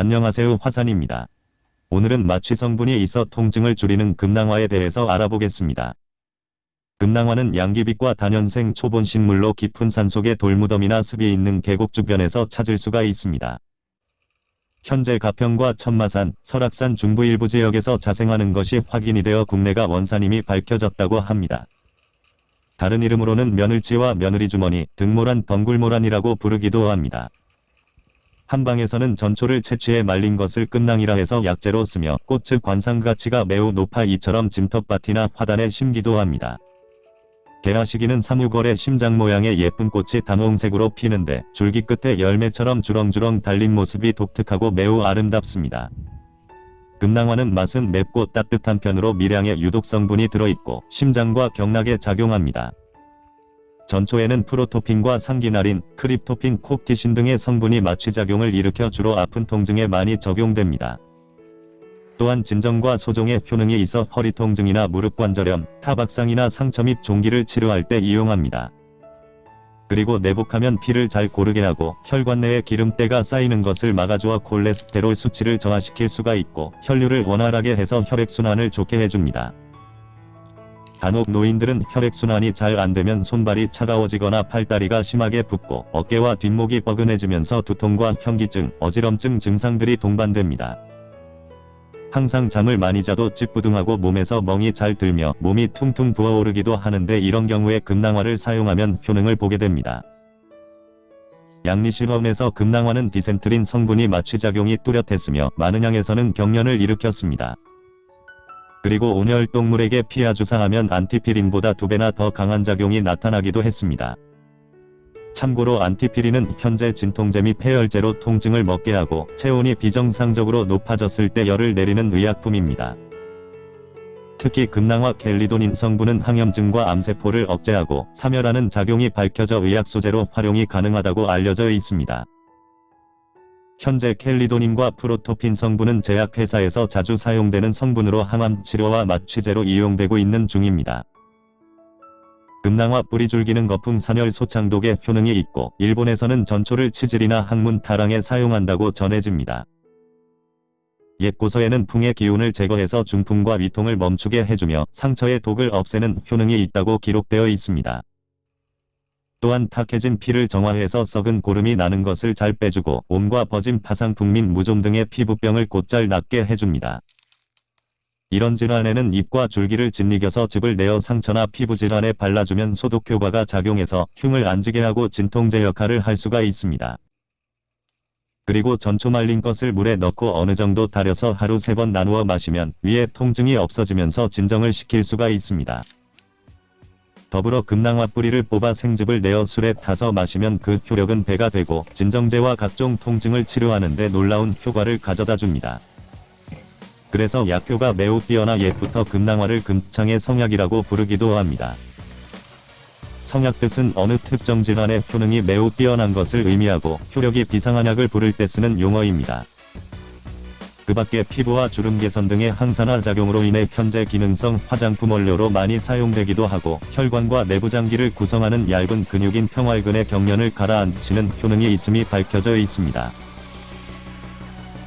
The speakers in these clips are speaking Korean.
안녕하세요 화산입니다. 오늘은 마취 성분이 있어 통증을 줄이는 금낭화에 대해서 알아보겠습니다. 금낭화는 양귀빛과 단연생 초본 식물로 깊은 산속의 돌무덤이나 습이 있는 계곡 주변에서 찾을 수가 있습니다. 현재 가평과 천마산, 설악산 중부 일부 지역에서 자생하는 것이 확인이 되어 국내가 원산임이 밝혀졌다고 합니다. 다른 이름으로는 며느리와 며느리 주머니, 등모란 덩굴모란이라고 부르기도 합니다. 한방에서는 전초를 채취해 말린 것을 끝낭이라 해서 약재로 쓰며 꽃의 관상 가치가 매우 높아 이처럼 짐터밭이나 화단에 심기도 합니다. 개화 시기는 3, 6월에 심장 모양의 예쁜 꽃이 단홍색으로 피는데 줄기 끝에 열매처럼 주렁주렁 달린 모습이 독특하고 매우 아름답습니다. 금낭화는 맛은 맵고 따뜻한 편으로 미량의 유독 성분이 들어있고 심장과 경락에 작용합니다. 전초에는 프로토핀과 상기나린, 크립토핀, 콥티신 등의 성분이 마취작용을 일으켜 주로 아픈 통증에 많이 적용됩니다. 또한 진정과 소종의 효능이 있어 허리 통증이나 무릎 관절염, 타박상이나 상처 및 종기를 치료할 때 이용합니다. 그리고 내복하면 피를 잘 고르게 하고 혈관 내에 기름때가 쌓이는 것을 막아주어 콜레스테롤 수치를 저하시킬 수가 있고 혈류를 원활하게 해서 혈액순환을 좋게 해줍니다. 간혹 노인들은 혈액순환이 잘 안되면 손발이 차가워지거나 팔다리가 심하게 붓고 어깨와 뒷목이 뻐근해지면서 두통과 현기증, 어지럼증 증상들이 동반됩니다. 항상 잠을 많이 자도 찌뿌둥하고 몸에서 멍이 잘 들며 몸이 퉁퉁 부어오르기도 하는데 이런 경우에 금낭화를 사용하면 효능을 보게 됩니다. 양리실험에서 금낭화는 디센트린 성분이 마취작용이 뚜렷했으며 많은 양에서는 경련을 일으켰습니다. 그리고 온혈동물에게 피하 주사하면 안티피린보다 두배나 더 강한 작용이 나타나기도 했습니다. 참고로 안티피린은 현재 진통제 및 폐혈제로 통증을 먹게 하고 체온이 비정상적으로 높아졌을 때 열을 내리는 의약품입니다. 특히 금낭화 켈리도닌 성분은 항염증과 암세포를 억제하고 사멸하는 작용이 밝혀져 의약 소재로 활용이 가능하다고 알려져 있습니다. 현재 켈리도닌과 프로토핀 성분은 제약회사에서 자주 사용되는 성분으로 항암 치료와 마취제로 이용되고 있는 중입니다. 금낭화 뿌리 줄기는 거품 산열 소창독에 효능이 있고 일본에서는 전초를 치질이나 항문 타랑에 사용한다고 전해집니다. 옛 고서에는 풍의 기운을 제거해서 중풍과 위통을 멈추게 해주며 상처의 독을 없애는 효능이 있다고 기록되어 있습니다. 또한 탁해진 피를 정화해서 썩은 고름이 나는 것을 잘 빼주고 옴과 버짐, 파상풍 및 무좀 등의 피부병을 곧잘 낫게 해줍니다. 이런 질환에는 잎과 줄기를 짓이겨서 즙을 내어 상처나 피부 질환에 발라주면 소독 효과가 작용해서 흉을 안지게 하고 진통제 역할을 할 수가 있습니다. 그리고 전초 말린 것을 물에 넣고 어느 정도 달여서 하루 세 번 나누어 마시면 위에 통증이 없어지면서 진정을 시킬 수가 있습니다. 더불어 금낭화 뿌리를 뽑아 생즙을 내어 술에 타서 마시면 그 효력은 배가 되고 진정제와 각종 통증을 치료하는 데 놀라운 효과를 가져다 줍니다. 그래서 약효가 매우 뛰어나 옛부터 금낭화를 금창의 성약이라고 부르기도 합니다. 성약 뜻은 어느 특정 질환의 효능이 매우 뛰어난 것을 의미하고 효력이 비상한 약을 부를 때 쓰는 용어입니다. 그 밖에 피부와 주름 개선 등의 항산화 작용으로 인해 현재 기능성 화장품 원료로 많이 사용되기도 하고 혈관과 내부 장기를 구성하는 얇은 근육인 평활근의 경련을 가라앉히는 효능이 있음이 밝혀져 있습니다.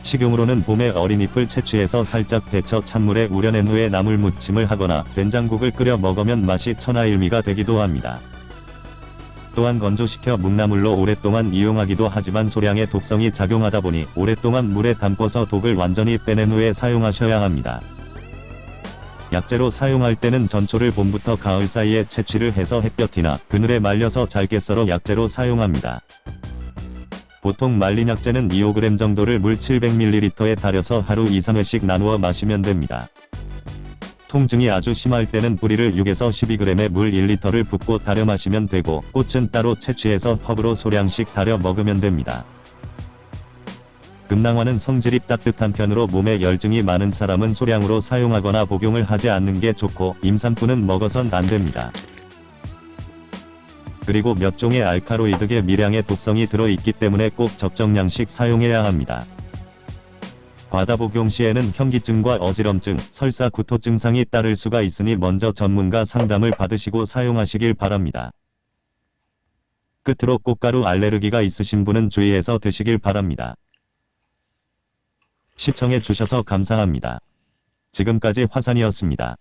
식용으로는 봄에 어린 잎을 채취해서 살짝 데쳐 찬물에 우려낸 후에 나물 무침을 하거나 된장국을 끓여 먹으면 맛이 천하일미가 되기도 합니다. 또한 건조시켜 묵나물로 오랫동안 이용하기도 하지만 소량의 독성이 작용하다 보니 오랫동안 물에 담궈서 독을 완전히 빼낸 후에 사용하셔야 합니다. 약재로 사용할 때는 전초를 봄부터 가을 사이에 채취를 해서 햇볕이나 그늘에 말려서 잘게 썰어 약재로 사용합니다. 보통 말린 약재는 2-5g 정도를 물 700ml에 달여서 하루 2-3회씩 나누어 마시면 됩니다. 통증이 아주 심할 때는 뿌리를 6에서 12g의 물 1리터를 붓고 달여 마시면 되고 꽃은 따로 채취해서 컵으로 소량씩 달여 먹으면 됩니다. 금낭화는 성질이 따뜻한 편으로 몸에 열증이 많은 사람은 소량으로 사용하거나 복용을 하지 않는 게 좋고 임산부는 먹어선 안됩니다. 그리고 몇 종의 알카로이드계 미량의 독성이 들어있기 때문에 꼭 적정량씩 사용해야 합니다. 과다 복용 시에는 현기증과 어지럼증, 설사 구토 증상이 따를 수가 있으니 먼저 전문가 상담을 받으시고 사용하시길 바랍니다. 끝으로 꽃가루 알레르기가 있으신 분은 주의해서 드시길 바랍니다. 시청해 주셔서 감사합니다. 지금까지 화산이었습니다.